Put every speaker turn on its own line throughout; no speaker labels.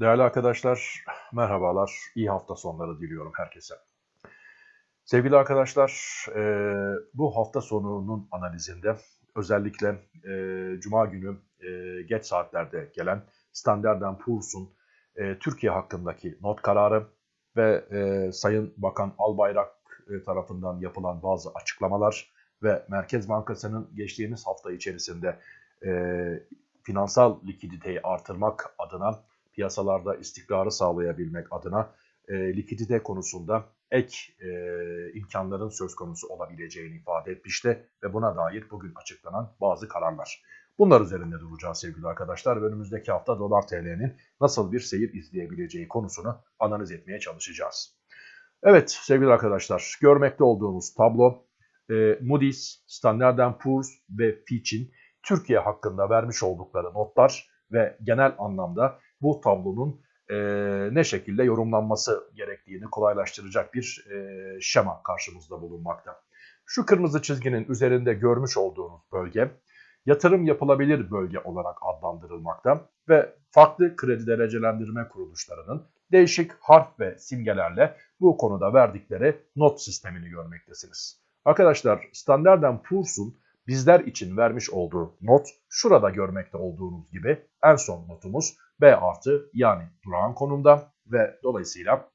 Değerli arkadaşlar, merhabalar. İyi hafta sonları diliyorum herkese. Sevgili arkadaşlar, e, bu hafta sonunun analizinde özellikle e, Cuma günü e, geç saatlerde gelen Standard Poor's'un Türkiye hakkındaki not kararı ve Sayın Bakan Albayrak tarafından yapılan bazı açıklamalar ve Merkez Bankası'nın geçtiğimiz hafta içerisinde finansal likiditeyi artırmak adına piyasalarda istikrarı sağlayabilmek adına e, likidite konusunda ek e, imkanların söz konusu olabileceğini ifade etmişti ve buna dair bugün açıklanan bazı kararlar. Bunlar üzerinde duracağız sevgili arkadaşlar ve önümüzdeki hafta dolar TL'nin nasıl bir seyir izleyebileceği konusunu analiz etmeye çalışacağız. Evet sevgili arkadaşlar görmekte olduğumuz tablo e, Moody's, Standard Poor's ve Fitch'in Türkiye hakkında vermiş oldukları notlar ve genel anlamda bu tablonun e, ne şekilde yorumlanması gerektiğini kolaylaştıracak bir e, şema karşımızda bulunmakta. Şu kırmızı çizginin üzerinde görmüş olduğunuz bölge yatırım yapılabilir bölge olarak adlandırılmakta ve farklı kredi derecelendirme kuruluşlarının değişik harf ve simgelerle bu konuda verdikleri not sistemini görmektesiniz. Arkadaşlar Standard Poor's'un bizler için vermiş olduğu not şurada görmekte olduğunuz gibi en son notumuz B artı yani durağan konumda ve dolayısıyla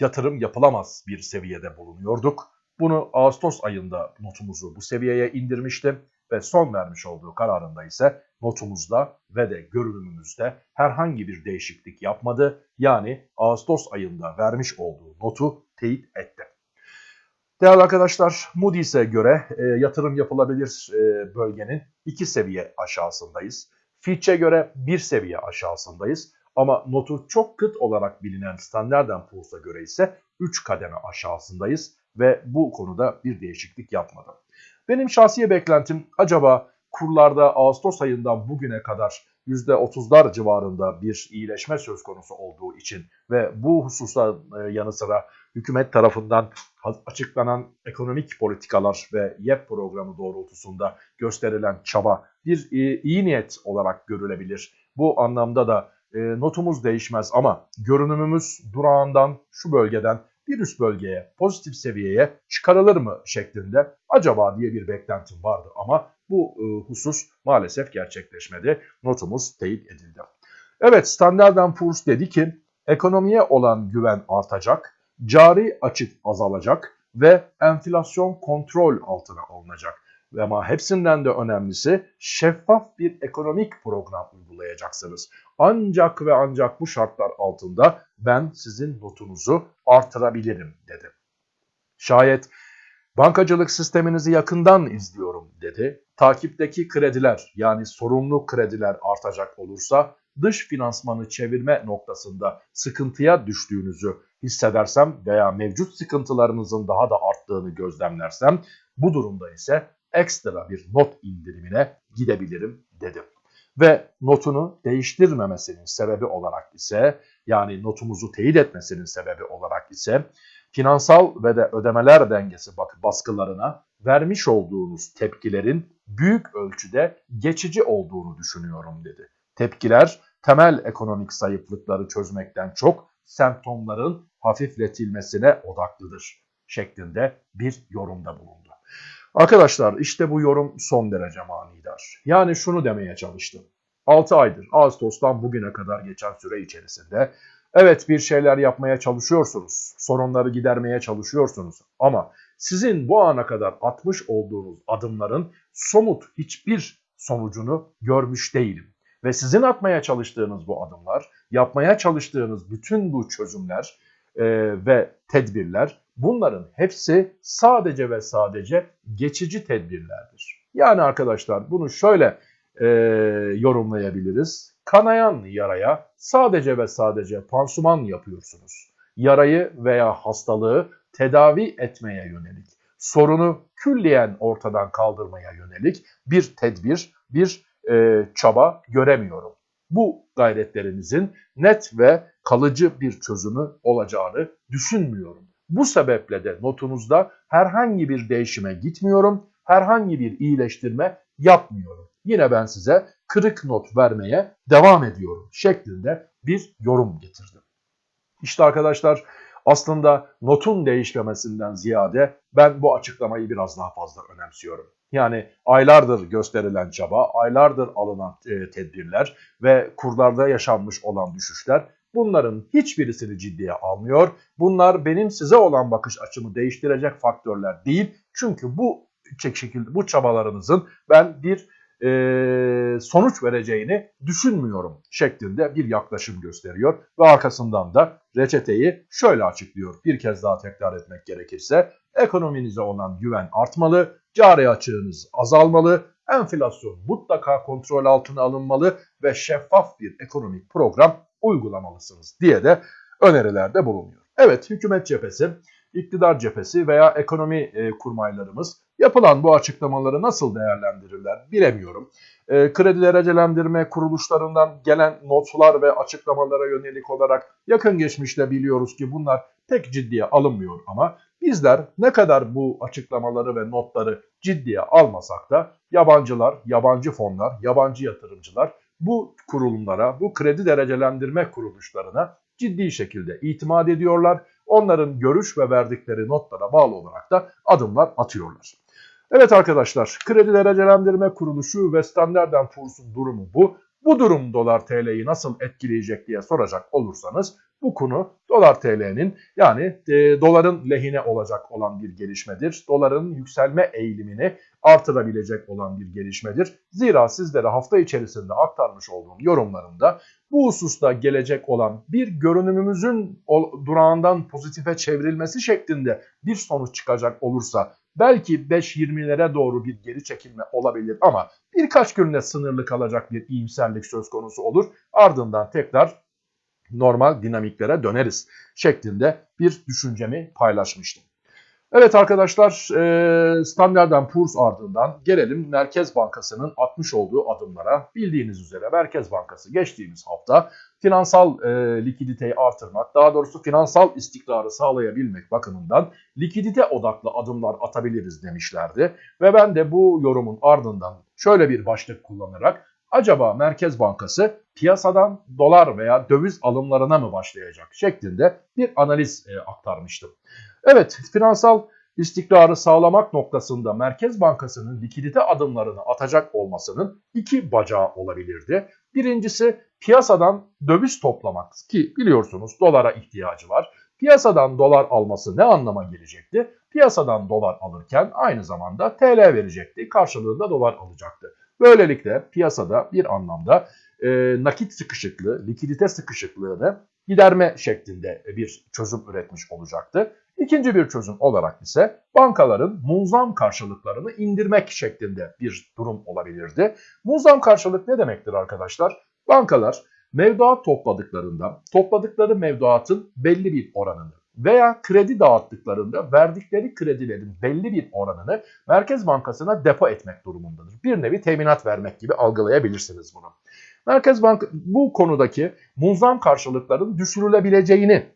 yatırım yapılamaz bir seviyede bulunuyorduk. Bunu Ağustos ayında notumuzu bu seviyeye indirmiştim ve son vermiş olduğu kararında ise notumuzda ve de görünümümüzde herhangi bir değişiklik yapmadı. Yani Ağustos ayında vermiş olduğu notu teyit etti. Değerli arkadaşlar Moody's'e göre e, yatırım yapılabilir e, bölgenin iki seviye aşağısındayız. Fitch'e göre bir seviye aşağısındayız. Ama notu çok kıt olarak bilinen Standard Poor's'a göre ise 3 kademe aşağısındayız ve bu konuda bir değişiklik yapmadım. Benim şahsi beklentim acaba kurlarda Ağustos ayından bugüne kadar %30'lar civarında bir iyileşme söz konusu olduğu için ve bu hususa e, yanı sıra hükümet tarafından açıklanan ekonomik politikalar ve YEP programı doğrultusunda gösterilen çaba bir e, iyi niyet olarak görülebilir. Bu anlamda da e, notumuz değişmez ama görünümümüz durağından şu bölgeden bir üst bölgeye, pozitif seviyeye çıkarılır mı şeklinde acaba diye bir beklentim vardı ama bu e, husus maalesef gerçekleşmedi. Notumuz teyit edildi. Evet Standard Poor's dedi ki ekonomiye olan güven artacak, cari açık azalacak ve enflasyon kontrol altına alınacak. Ama hepsinden de önemlisi şeffaf bir ekonomik program uygulayacaksınız. Ancak ve ancak bu şartlar altında ben sizin notunuzu artırabilirim dedi. Şayet bankacılık sisteminizi yakından izliyorum dedi. Takipteki krediler yani sorumlu krediler artacak olursa dış finansmanı çevirme noktasında sıkıntıya düştüğünüzü hissedersem veya mevcut sıkıntılarınızın daha da arttığını gözlemlersem bu durumda ise ekstra bir not indirimine gidebilirim dedim. Ve notunu değiştirmemesinin sebebi olarak ise yani notumuzu teyit etmesinin sebebi olarak ise finansal ve de ödemeler dengesi baskılarına vermiş olduğunuz tepkilerin büyük ölçüde geçici olduğunu düşünüyorum dedi. Tepkiler temel ekonomik zayıflıkları çözmekten çok semptomların hafifletilmesine odaklıdır şeklinde bir yorumda bulundu. Arkadaşlar işte bu yorum son derece manidar. Yani şunu demeye çalıştım. 6 aydır Ağustos'tan bugüne kadar geçen süre içerisinde evet bir şeyler yapmaya çalışıyorsunuz. Sorunları gidermeye çalışıyorsunuz. Ama sizin bu ana kadar atmış olduğunuz adımların somut hiçbir sonucunu görmüş değilim. Ve sizin atmaya çalıştığınız bu adımlar, yapmaya çalıştığınız bütün bu çözümler e, ve tedbirler bunların hepsi sadece ve sadece geçici tedbirlerdir. Yani arkadaşlar bunu şöyle e, yorumlayabiliriz. Kanayan yaraya sadece ve sadece pansuman yapıyorsunuz. Yarayı veya hastalığı tedavi etmeye yönelik, sorunu külliyen ortadan kaldırmaya yönelik bir tedbir, bir e, çaba göremiyorum. Bu gayretlerinizin net ve kalıcı bir çözümü olacağını düşünmüyorum. Bu sebeple de notunuzda herhangi bir değişime gitmiyorum, herhangi bir iyileştirme yapmıyorum. Yine ben size kırık not vermeye devam ediyorum şeklinde bir yorum getirdi. İşte arkadaşlar aslında notun değişmemesinden ziyade ben bu açıklamayı biraz daha fazla önemsiyorum. Yani aylardır gösterilen çaba, aylardır alınan e, tedbirler ve kurlarda yaşanmış olan düşüşler bunların hiçbirisini ciddiye almıyor. Bunlar benim size olan bakış açımı değiştirecek faktörler değil. Çünkü bu şekilde bu çabalarınızın ben bir e, sonuç vereceğini düşünmüyorum şeklinde bir yaklaşım gösteriyor. Ve arkasından da reçeteyi şöyle açıklıyor. Bir kez daha tekrar etmek gerekirse ekonominize olan güven artmalı, cari açığınız azalmalı, enflasyon mutlaka kontrol altına alınmalı ve şeffaf bir ekonomik program uygulamalısınız diye de önerilerde bulunuyor. Evet hükümet cephesi, iktidar cephesi veya ekonomi e, kurmaylarımız Yapılan bu açıklamaları nasıl değerlendirirler bilemiyorum. E, kredi derecelendirme kuruluşlarından gelen notlar ve açıklamalara yönelik olarak yakın geçmişte biliyoruz ki bunlar pek ciddiye alınmıyor ama bizler ne kadar bu açıklamaları ve notları ciddiye almasak da yabancılar, yabancı fonlar, yabancı yatırımcılar bu kurulumlara, bu kredi derecelendirme kuruluşlarına ciddi şekilde itimat ediyorlar. Onların görüş ve verdikleri notlara bağlı olarak da adımlar atıyorlar. Evet arkadaşlar kredi derecelendirme kuruluşu ve Standard Poor's'un durumu bu. Bu durum dolar TL'yi nasıl etkileyecek diye soracak olursanız bu konu dolar TL'nin yani e, doların lehine olacak olan bir gelişmedir. Doların yükselme eğilimini artırabilecek olan bir gelişmedir. Zira sizlere hafta içerisinde aktarmış olduğum yorumlarımda bu hususta gelecek olan bir görünümümüzün durağından pozitife çevrilmesi şeklinde bir sonuç çıkacak olursa belki 5-20'lere doğru bir geri çekilme olabilir ama birkaç günde sınırlı kalacak bir iyimserlik söz konusu olur. Ardından tekrar normal dinamiklere döneriz şeklinde bir düşüncemi paylaşmıştım. Evet arkadaşlar Standard Poor's ardından gelelim Merkez Bankası'nın atmış olduğu adımlara. Bildiğiniz üzere Merkez Bankası geçtiğimiz hafta finansal e, likiditeyi artırmak, daha doğrusu finansal istikrarı sağlayabilmek bakımından likidite odaklı adımlar atabiliriz demişlerdi. Ve ben de bu yorumun ardından şöyle bir başlık kullanarak acaba Merkez Bankası piyasadan dolar veya döviz alımlarına mı başlayacak şeklinde bir analiz e, aktarmıştım. Evet finansal istikrarı sağlamak noktasında Merkez Bankası'nın likidite adımlarını atacak olmasının iki bacağı olabilirdi. Birincisi piyasadan döviz toplamak ki biliyorsunuz dolara ihtiyacı var. Piyasadan dolar alması ne anlama gelecekti? Piyasadan dolar alırken aynı zamanda TL verecekti. Karşılığında dolar alacaktı. Böylelikle piyasada bir anlamda e, nakit sıkışıklığı, likidite sıkışıklığını giderme şeklinde bir çözüm üretmiş olacaktı. İkinci bir çözüm olarak ise bankaların munzam karşılıklarını indirmek şeklinde bir durum olabilirdi. Munzam karşılık ne demektir arkadaşlar? Bankalar mevduat topladıklarında topladıkları mevduatın belli bir oranını veya kredi dağıttıklarında verdikleri kredilerin belli bir oranını Merkez Bankası'na depo etmek durumundadır. Bir nevi teminat vermek gibi algılayabilirsiniz bunu. Merkez Bank bu konudaki munzam karşılıkların düşürülebileceğini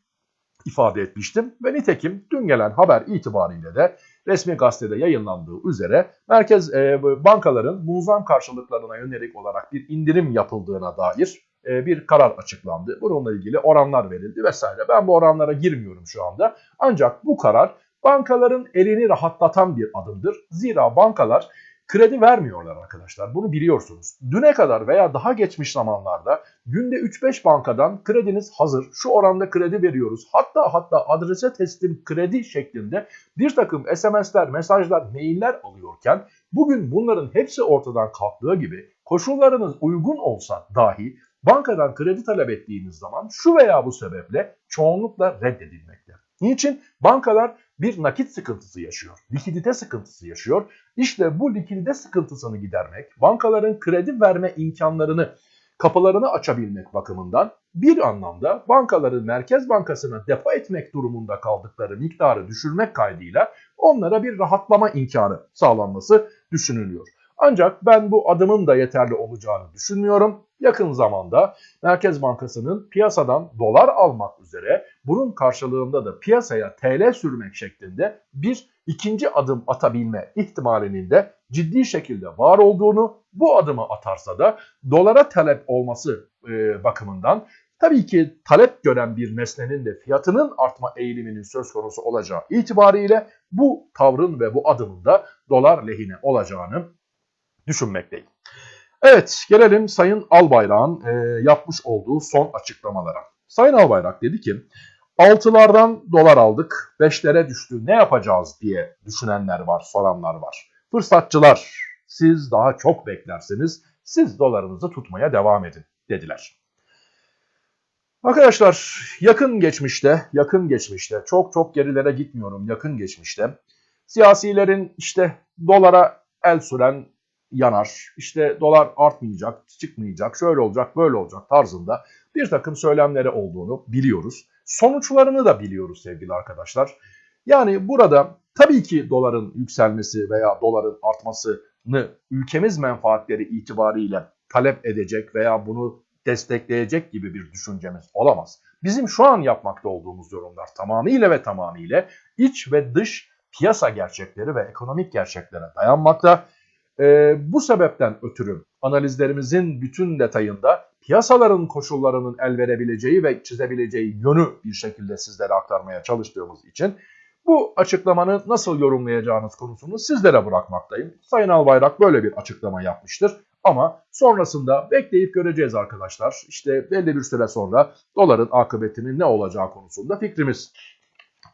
ifade etmiştim ve nitekim dün gelen haber itibariyle de resmi gazetede yayınlandığı üzere merkez e, bankaların munzam karşılıklarına yönelik olarak bir indirim yapıldığına dair e, bir karar açıklandı. Bununla ilgili oranlar verildi vesaire. Ben bu oranlara girmiyorum şu anda. Ancak bu karar bankaların elini rahatlatan bir adımdır. Zira bankalar kredi vermiyorlar arkadaşlar. Bunu biliyorsunuz. Düne kadar veya daha geçmiş zamanlarda günde 3-5 bankadan krediniz hazır. Şu oranda kredi veriyoruz. Hatta hatta adrese teslim kredi şeklinde bir takım SMS'ler, mesajlar, mailler alıyorken bugün bunların hepsi ortadan kalktığı gibi koşullarınız uygun olsa dahi bankadan kredi talep ettiğiniz zaman şu veya bu sebeple çoğunlukla reddedilmekte. Niçin? Bankalar bir nakit sıkıntısı yaşıyor, likidite sıkıntısı yaşıyor. İşte bu likidite sıkıntısını gidermek, bankaların kredi verme imkanlarını, kapılarını açabilmek bakımından bir anlamda bankaları Merkez Bankası'na depo etmek durumunda kaldıkları miktarı düşürmek kaydıyla onlara bir rahatlama imkanı sağlanması düşünülüyor. Ancak ben bu adımın da yeterli olacağını düşünmüyorum. Yakın zamanda Merkez Bankası'nın piyasadan dolar almak üzere bunun karşılığında da piyasaya TL sürmek şeklinde bir ikinci adım atabilme ihtimalinin de ciddi şekilde var olduğunu bu adımı atarsa da dolara talep olması e, bakımından tabii ki talep gören bir nesnenin de fiyatının artma eğiliminin söz konusu olacağı itibariyle bu tavrın ve bu adımın da dolar lehine olacağını düşünmekteyim. Evet gelelim Sayın Albayrak'ın e, yapmış olduğu son açıklamalara. Sayın Albayrak dedi ki 6'lardan dolar aldık 5'lere düştü ne yapacağız diye düşünenler var soranlar var. Fırsatçılar siz daha çok beklerseniz siz dolarınızı tutmaya devam edin dediler. Arkadaşlar yakın geçmişte, yakın geçmişte, çok çok gerilere gitmiyorum yakın geçmişte siyasilerin işte dolara el süren yanar, işte dolar artmayacak, çıkmayacak, şöyle olacak, böyle olacak tarzında bir takım söylemleri olduğunu biliyoruz. Sonuçlarını da biliyoruz sevgili arkadaşlar. Yani burada tabii ki doların yükselmesi veya doların artmasını ülkemiz menfaatleri itibariyle talep edecek veya bunu destekleyecek gibi bir düşüncemiz olamaz. Bizim şu an yapmakta olduğumuz yorumlar tamamıyla ve tamamıyla iç ve dış piyasa gerçekleri ve ekonomik gerçeklere dayanmakta. Ee, bu sebepten ötürü analizlerimizin bütün detayında piyasaların koşullarının el verebileceği ve çizebileceği yönü bir şekilde sizlere aktarmaya çalıştığımız için bu açıklamanı nasıl yorumlayacağınız konusunu sizlere bırakmaktayım. Sayın Albayrak böyle bir açıklama yapmıştır. Ama sonrasında bekleyip göreceğiz arkadaşlar. İşte belli bir süre sonra doların akıbetinin ne olacağı konusunda fikrimiz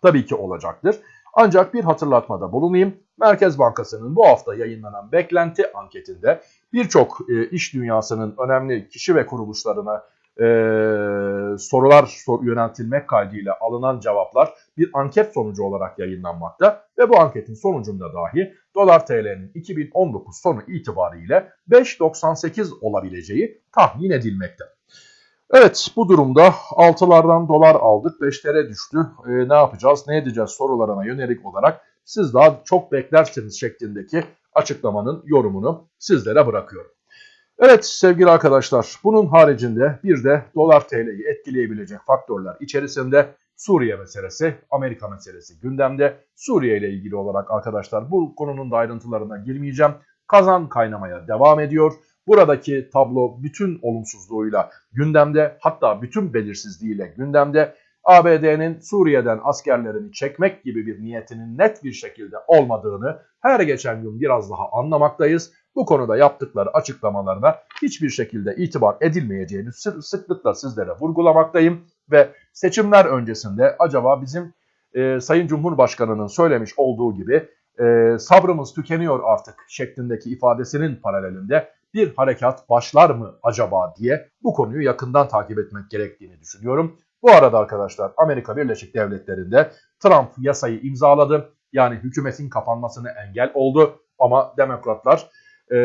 tabii ki olacaktır. Ancak bir hatırlatmada bulunayım. Merkez Bankası'nın bu hafta yayınlanan beklenti anketinde birçok e, iş dünyasının önemli kişi ve kuruluşlarına e, sorular sor, yöneltilmek kaydıyla alınan cevaplar bir anket sonucu olarak yayınlanmakta ve bu anketin sonucunda dahi dolar TL'nin 2019 sonu itibariyle 5.98 olabileceği tahmin edilmekte. Evet bu durumda 6'lardan dolar aldık 5'lere düştü. E, ne yapacağız ne edeceğiz sorularına yönelik olarak siz daha çok beklersiniz şeklindeki açıklamanın yorumunu sizlere bırakıyorum. Evet sevgili arkadaşlar bunun haricinde bir de dolar TL'yi etkileyebilecek faktörler içerisinde Suriye meselesi, Amerika meselesi gündemde. Suriye ile ilgili olarak arkadaşlar bu konunun da ayrıntılarına girmeyeceğim. Kazan kaynamaya devam ediyor. Buradaki tablo bütün olumsuzluğuyla gündemde hatta bütün belirsizliğiyle gündemde. ABD'nin Suriye'den askerlerini çekmek gibi bir niyetinin net bir şekilde olmadığını her geçen gün biraz daha anlamaktayız. Bu konuda yaptıkları açıklamalarına hiçbir şekilde itibar edilmeyeceğini sıklıkla sizlere vurgulamaktayım. Ve seçimler öncesinde acaba bizim e, Sayın Cumhurbaşkanı'nın söylemiş olduğu gibi e, sabrımız tükeniyor artık şeklindeki ifadesinin paralelinde bir harekat başlar mı acaba diye bu konuyu yakından takip etmek gerektiğini düşünüyorum. Bu arada arkadaşlar Amerika Birleşik Devletleri'nde Trump yasayı imzaladı. Yani hükümetin kapanmasını engel oldu ama demokratlar e,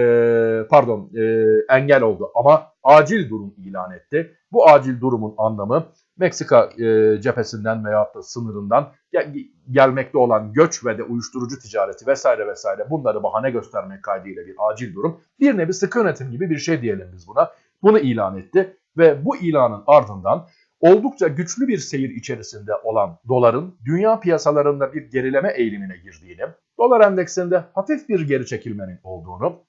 pardon e, engel oldu ama acil durum ilan etti. Bu acil durumun anlamı Meksika e, cephesinden veya da sınırından gel gelmekte olan göç ve de uyuşturucu ticareti vesaire vesaire bunları bahane göstermek kaydıyla bir acil durum. Bir nevi sıkı yönetim gibi bir şey diyelim biz buna. Bunu ilan etti ve bu ilanın ardından oldukça güçlü bir seyir içerisinde olan doların dünya piyasalarında bir gerileme eğilimine girdiğini, dolar endeksinde hafif bir geri çekilmenin olduğunu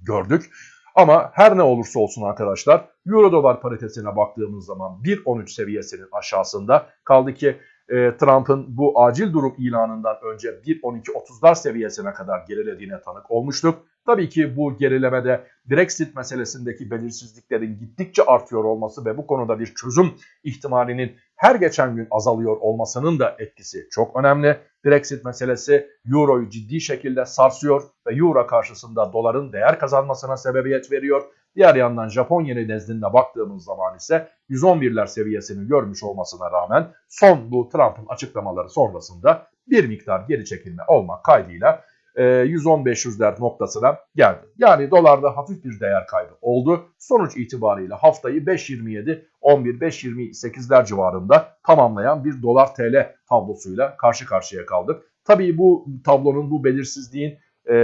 gördük. Ama her ne olursa olsun arkadaşlar Euro dolar paritesine baktığımız zaman 1.13 seviyesinin aşağısında kaldı ki e, Trump'ın bu acil durum ilanından önce 1.12.30'lar seviyesine kadar gerilediğine tanık olmuştuk. Tabii ki bu gerilemede Brexit meselesindeki belirsizliklerin gittikçe artıyor olması ve bu konuda bir çözüm ihtimalinin her geçen gün azalıyor olmasının da etkisi çok önemli. Brexit meselesi Euro'yu ciddi şekilde sarsıyor ve Euro karşısında doların değer kazanmasına sebebiyet veriyor. Diğer yandan Japon yeni nezdinde baktığımız zaman ise 111'ler seviyesini görmüş olmasına rağmen son bu Trump'ın açıklamaları sonrasında bir miktar geri çekilme olmak kaydıyla 110-500'ler e, noktasına geldi. Yani dolarda hafif bir değer kaybı oldu. Sonuç itibariyle haftayı 5.27, 11, 5.28'ler civarında tamamlayan bir dolar TL tablosuyla karşı karşıya kaldık. Tabii bu tablonun bu belirsizliğin e,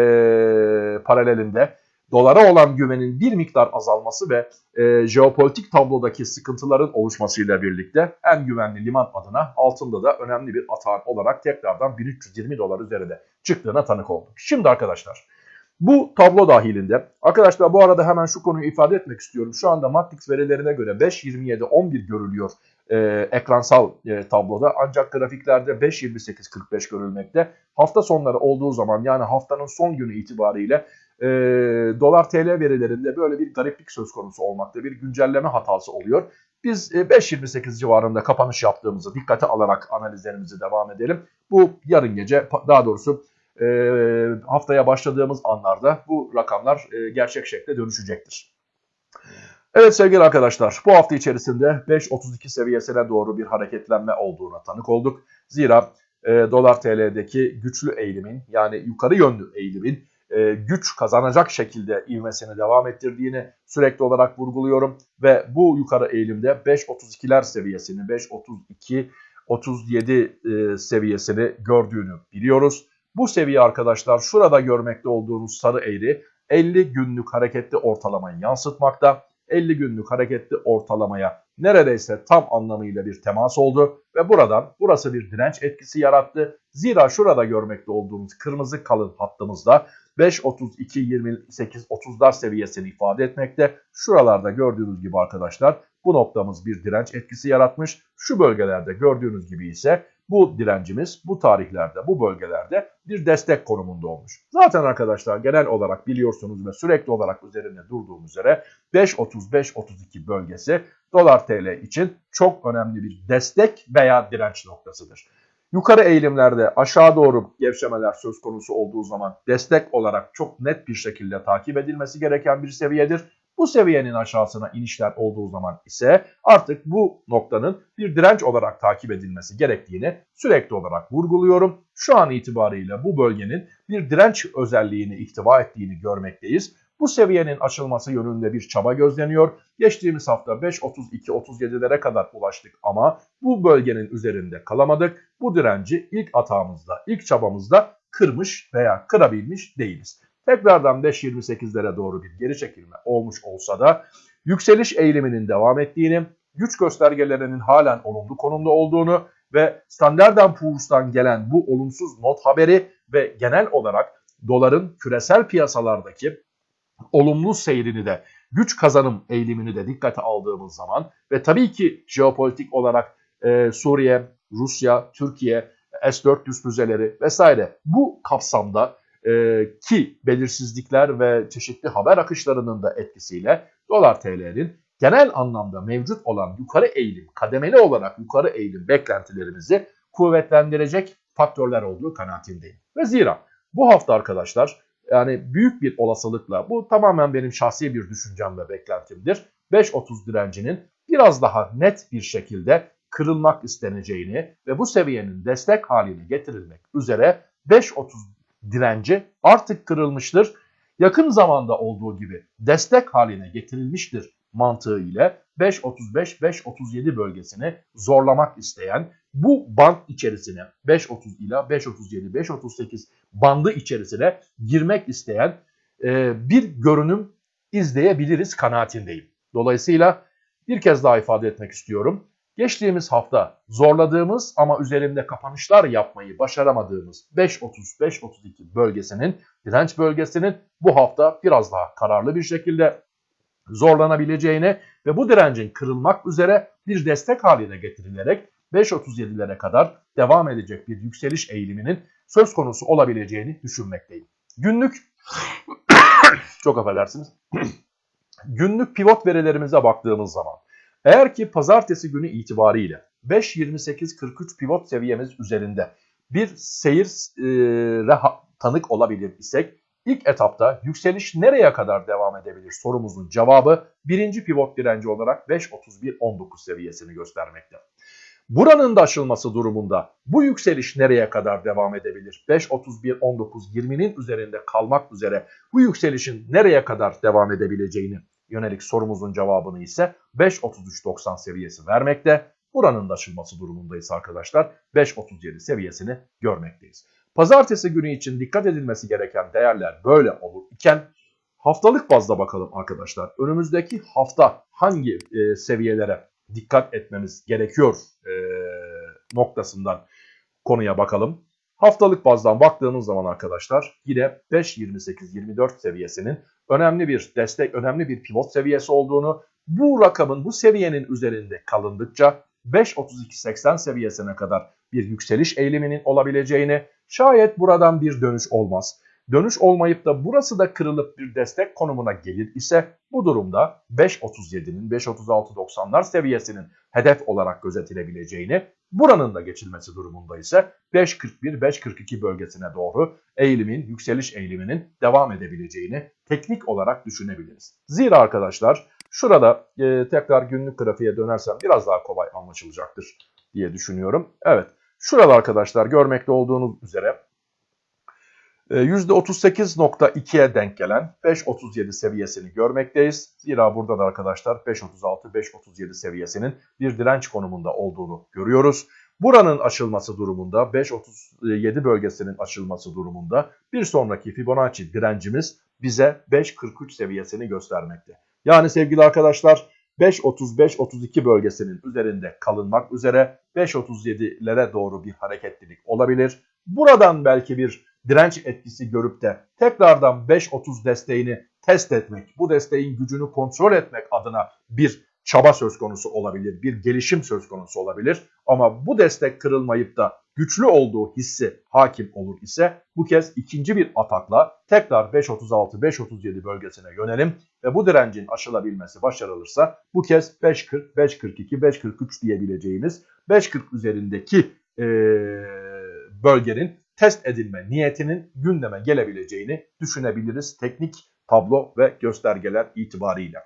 paralelinde dolara olan güvenin bir miktar azalması ve e, jeopolitik tablodaki sıkıntıların oluşmasıyla birlikte en güvenli liman adına altında da önemli bir atağın olarak tekrardan 1320 dolar üzerinde çıktığına tanık olduk. Şimdi arkadaşlar Bu tablo dahilinde arkadaşlar bu arada hemen şu konuyu ifade etmek istiyorum. Şu anda Matrix verilerine göre 5.27.11 görülüyor e, ekransal e, tabloda ancak grafiklerde 5.28.45 görülmekte. Hafta sonları olduğu zaman yani haftanın son günü itibariyle e, dolar TL verilerinde böyle bir gariplik söz konusu olmakta. Bir güncelleme hatası oluyor. Biz e, 5.28 civarında kapanış yaptığımızı dikkate alarak analizlerimizi devam edelim. Bu yarın gece daha doğrusu e, haftaya başladığımız anlarda bu rakamlar e, gerçek şekle dönüşecektir. Evet sevgili arkadaşlar bu hafta içerisinde 5.32 seviyesine doğru bir hareketlenme olduğuna tanık olduk. Zira e, dolar TL'deki güçlü eğilimin yani yukarı yönlü eğilimin e, güç kazanacak şekilde ivmesini devam ettirdiğini sürekli olarak vurguluyorum. Ve bu yukarı eğilimde 5.32'ler seviyesini 5.32 37 e, seviyesini gördüğünü biliyoruz. Bu seviye arkadaşlar şurada görmekte olduğunuz sarı eğri 50 günlük hareketli ortalamayı yansıtmakta. 50 günlük hareketli ortalamaya neredeyse tam anlamıyla bir temas oldu ve buradan burası bir direnç etkisi yarattı. Zira şurada görmekte olduğunuz kırmızı kalın hattımızda 5.32 28 30'lar seviyesini ifade etmekte. Şuralarda gördüğünüz gibi arkadaşlar bu noktamız bir direnç etkisi yaratmış. Şu bölgelerde gördüğünüz gibi ise bu direncimiz bu tarihlerde, bu bölgelerde bir destek konumunda olmuş. Zaten arkadaşlar genel olarak biliyorsunuz ve sürekli olarak üzerinde durduğum üzere 5.35-32 bölgesi dolar TL için çok önemli bir destek veya direnç noktasıdır. Yukarı eğilimlerde aşağı doğru gevşemeler söz konusu olduğu zaman destek olarak çok net bir şekilde takip edilmesi gereken bir seviyedir. Bu seviyenin aşağısına inişler olduğu zaman ise artık bu noktanın bir direnç olarak takip edilmesi gerektiğini sürekli olarak vurguluyorum. Şu an itibariyle bu bölgenin bir direnç özelliğini ihtiva ettiğini görmekteyiz. Bu seviyenin açılması yönünde bir çaba gözleniyor. Geçtiğimiz hafta 5.32-37'lere kadar ulaştık ama bu bölgenin üzerinde kalamadık. Bu direnci ilk atağımızda, ilk çabamızda kırmış veya kırabilmiş değiliz. Tekrardan 5.28'lere doğru bir geri çekilme olmuş olsa da yükseliş eğiliminin devam ettiğini, güç göstergelerinin halen olumlu konumda olduğunu ve Standard Poor's'tan gelen bu olumsuz not haberi ve genel olarak doların küresel piyasalardaki olumlu seyrini de güç kazanım eğilimini de dikkate aldığımız zaman ve tabii ki jeopolitik olarak e, Suriye, Rusya, Türkiye, S-400 füzeleri vesaire bu kapsamda e, ki belirsizlikler ve çeşitli haber akışlarının da etkisiyle dolar TL'nin genel anlamda mevcut olan yukarı eğilim, kademeli olarak yukarı eğilim beklentilerimizi kuvvetlendirecek faktörler olduğu kanaatindeyim. Ve zira bu hafta arkadaşlar yani büyük bir olasılıkla bu tamamen benim şahsi bir düşüncem ve beklentimdir. 5.30 direncinin biraz daha net bir şekilde kırılmak isteneceğini ve bu seviyenin destek haline getirilmek üzere 5.30 direnci artık kırılmıştır. Yakın zamanda olduğu gibi destek haline getirilmiştir mantığı ile 5.35-5.37 bölgesini zorlamak isteyen bu band içerisine 5.30 ila 5.37, 5.38 bandı içerisine girmek isteyen e, bir görünüm izleyebiliriz kanaatindeyim. Dolayısıyla bir kez daha ifade etmek istiyorum. Geçtiğimiz hafta zorladığımız ama üzerinde kapanışlar yapmayı başaramadığımız 5.30-5.32 bölgesinin, direnç bölgesinin bu hafta biraz daha kararlı bir şekilde zorlanabileceğini ve bu direncin kırılmak üzere bir destek haline getirilerek 5.37'lere kadar devam edecek bir yükseliş eğiliminin söz konusu olabileceğini düşünmekteyim. Günlük çok affedersiniz. Günlük pivot verilerimize baktığımız zaman eğer ki pazartesi günü itibariyle 5.28.43 pivot seviyemiz üzerinde bir seyir e, tanık olabilir isek ilk etapta yükseliş nereye kadar devam edebilir sorumuzun cevabı birinci pivot direnci olarak 5.31.19 seviyesini göstermekte. Buranın da aşılması durumunda bu yükseliş nereye kadar devam edebilir? 5.31.19.20'nin üzerinde kalmak üzere bu yükselişin nereye kadar devam edebileceğini yönelik sorumuzun cevabını ise 5.33.90 seviyesi vermekte. Buranın da aşılması durumundayız arkadaşlar. 5.37 seviyesini görmekteyiz. Pazartesi günü için dikkat edilmesi gereken değerler böyle olur iken haftalık bazda bakalım arkadaşlar. Önümüzdeki hafta hangi e, seviyelere dikkat etmemiz gerekiyor e, noktasından konuya bakalım. Haftalık bazdan baktığımız zaman arkadaşlar yine 5.28-24 seviyesinin önemli bir destek, önemli bir pivot seviyesi olduğunu, bu rakamın bu seviyenin üzerinde kalındıkça 5.32-80 seviyesine kadar bir yükseliş eğiliminin olabileceğini, şayet buradan bir dönüş olmaz. Dönüş olmayıp da burası da kırılıp bir destek konumuna gelir ise bu durumda 5.37'nin 5.36-90'lar seviyesinin hedef olarak gözetilebileceğini, buranın da geçilmesi durumunda ise 5.41-5.42 bölgesine doğru eğilimin, yükseliş eğiliminin devam edebileceğini teknik olarak düşünebiliriz. Zira arkadaşlar şurada e, tekrar günlük grafiğe dönersem biraz daha kolay anlaşılacaktır diye düşünüyorum. Evet şurada arkadaşlar görmekte olduğunuz üzere %38.2'ye ee, denk gelen 5.37 seviyesini görmekteyiz. Zira burada da arkadaşlar 5.36-5.37 seviyesinin bir direnç konumunda olduğunu görüyoruz. Buranın açılması durumunda 5.37 bölgesinin açılması durumunda bir sonraki Fibonacci direncimiz bize 5.43 seviyesini göstermekte. Yani sevgili arkadaşlar 5.35-32 bölgesinin üzerinde kalınmak üzere 5.37'lere doğru bir hareketlilik olabilir. Buradan belki bir direnç etkisi görüp de tekrardan 5.30 desteğini test etmek, bu desteğin gücünü kontrol etmek adına bir çaba söz konusu olabilir, bir gelişim söz konusu olabilir. Ama bu destek kırılmayıp da güçlü olduğu hissi hakim olur ise bu kez ikinci bir atakla tekrar 5.36-5.37 bölgesine yönelim ve bu direncin aşılabilmesi başarılırsa bu kez 5.40, 5.42, 5.43 diyebileceğimiz 5.40 üzerindeki ee, bölgenin test edilme niyetinin gündeme gelebileceğini düşünebiliriz teknik tablo ve göstergeler itibariyle.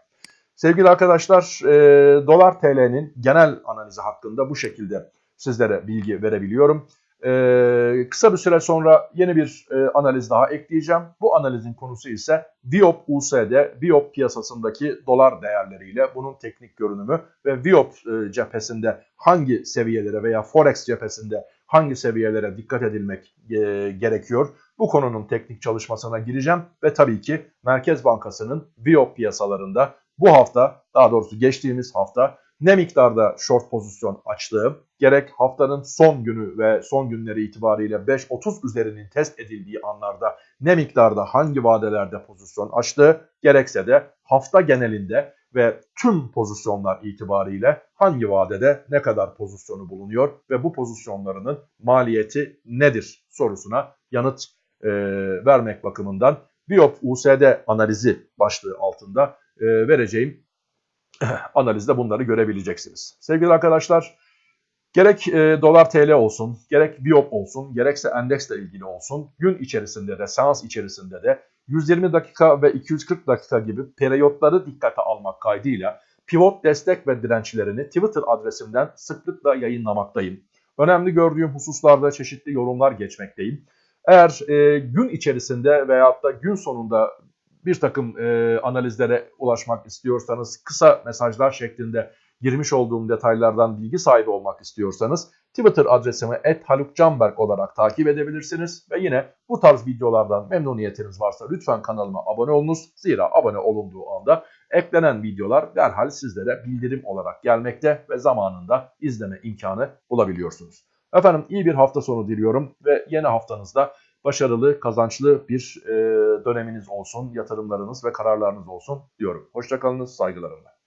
Sevgili arkadaşlar e, dolar TL'nin genel analizi hakkında bu şekilde sizlere bilgi verebiliyorum. E, kısa bir süre sonra yeni bir e, analiz daha ekleyeceğim. Bu analizin konusu ise Viop USD, Viop piyasasındaki dolar değerleriyle bunun teknik görünümü ve Viop e, cephesinde hangi seviyelere veya Forex cephesinde hangi seviyelere dikkat edilmek e, gerekiyor? Bu konunun teknik çalışmasına gireceğim ve tabii ki Merkez Bankası'nın Viop piyasalarında bu hafta daha doğrusu geçtiğimiz hafta ne miktarda short pozisyon açtığı, gerek haftanın son günü ve son günleri itibariyle 5.30 üzerinin test edildiği anlarda ne miktarda hangi vadelerde pozisyon açtığı, gerekse de hafta genelinde ve tüm pozisyonlar itibariyle hangi vadede ne kadar pozisyonu bulunuyor ve bu pozisyonlarının maliyeti nedir sorusuna yanıt e, vermek bakımından Biop USD analizi başlığı altında e, vereceğim analizde bunları görebileceksiniz. Sevgili arkadaşlar gerek e, dolar TL olsun, gerek Biop olsun, gerekse endeksle ilgili olsun gün içerisinde de seans içerisinde de 120 dakika ve 240 dakika gibi periyotları dikkate almak kaydıyla pivot destek ve dirençlerini Twitter adresimden sıklıkla yayınlamaktayım. Önemli gördüğüm hususlarda çeşitli yorumlar geçmekteyim. Eğer e, gün içerisinde veyahut da gün sonunda bir takım e, analizlere ulaşmak istiyorsanız kısa mesajlar şeklinde girmiş olduğum detaylardan bilgi sahibi olmak istiyorsanız Twitter adresimi @halukcanberg olarak takip edebilirsiniz ve yine bu tarz videolardan memnuniyetiniz varsa lütfen kanalıma abone olunuz. Zira abone olunduğu anda eklenen videolar derhal sizlere bildirim olarak gelmekte ve zamanında izleme imkanı bulabiliyorsunuz. Efendim iyi bir hafta sonu diliyorum ve yeni haftanızda başarılı, kazançlı bir döneminiz olsun, yatırımlarınız ve kararlarınız olsun diyorum. Hoşçakalınız, saygılarımla.